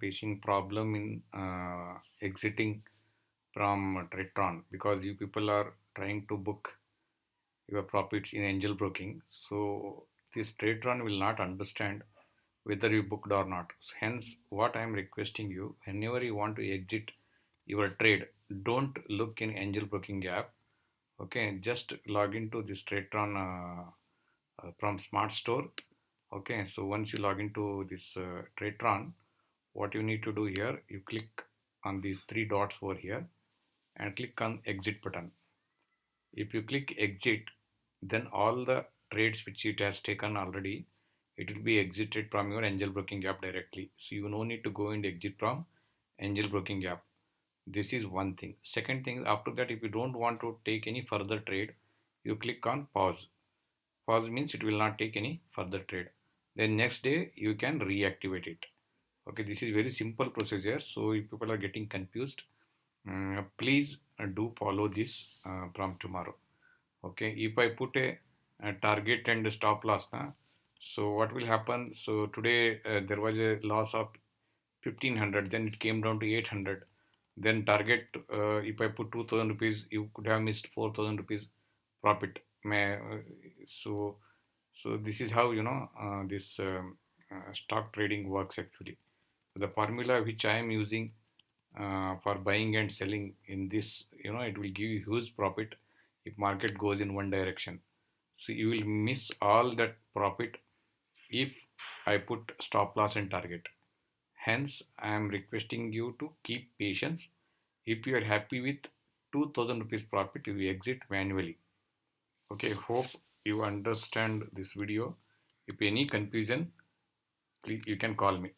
facing problem in uh, exiting from Tradetron because you people are trying to book your profits in angel broking. So this Tradetron will not understand whether you booked or not. Hence, what I am requesting you, whenever you want to exit your trade, don't look in angel broking app. Okay, just log into this Tradetron uh, uh, from Smart Store. Okay, so once you log into this uh, Tradetron, what you need to do here, you click on these three dots over here and click on exit button. If you click exit, then all the trades which it has taken already, it will be exited from your angel broking app directly. So you no need to go and exit from angel broking app. This is one thing. Second thing, after that, if you don't want to take any further trade, you click on pause. Pause means it will not take any further trade. Then next day you can reactivate it okay this is very simple procedure so if people are getting confused um, please uh, do follow this uh, from tomorrow. Okay if i put a, a target and a stop loss now so what will happen? So today uh, there was a loss of 1500 then it came down to 800 then target uh, if i put 2000 rupees you could have missed 4000 rupees profit. Uh, so so this is how you know uh, this um, stock trading works actually the formula which I am using uh, for buying and selling in this you know it will give you huge profit if market goes in one direction. So you will miss all that profit if I put stop loss and target. Hence I am requesting you to keep patience. If you are happy with 2000 rupees profit you exit manually. Okay hope you understand this video. If any confusion please you can call me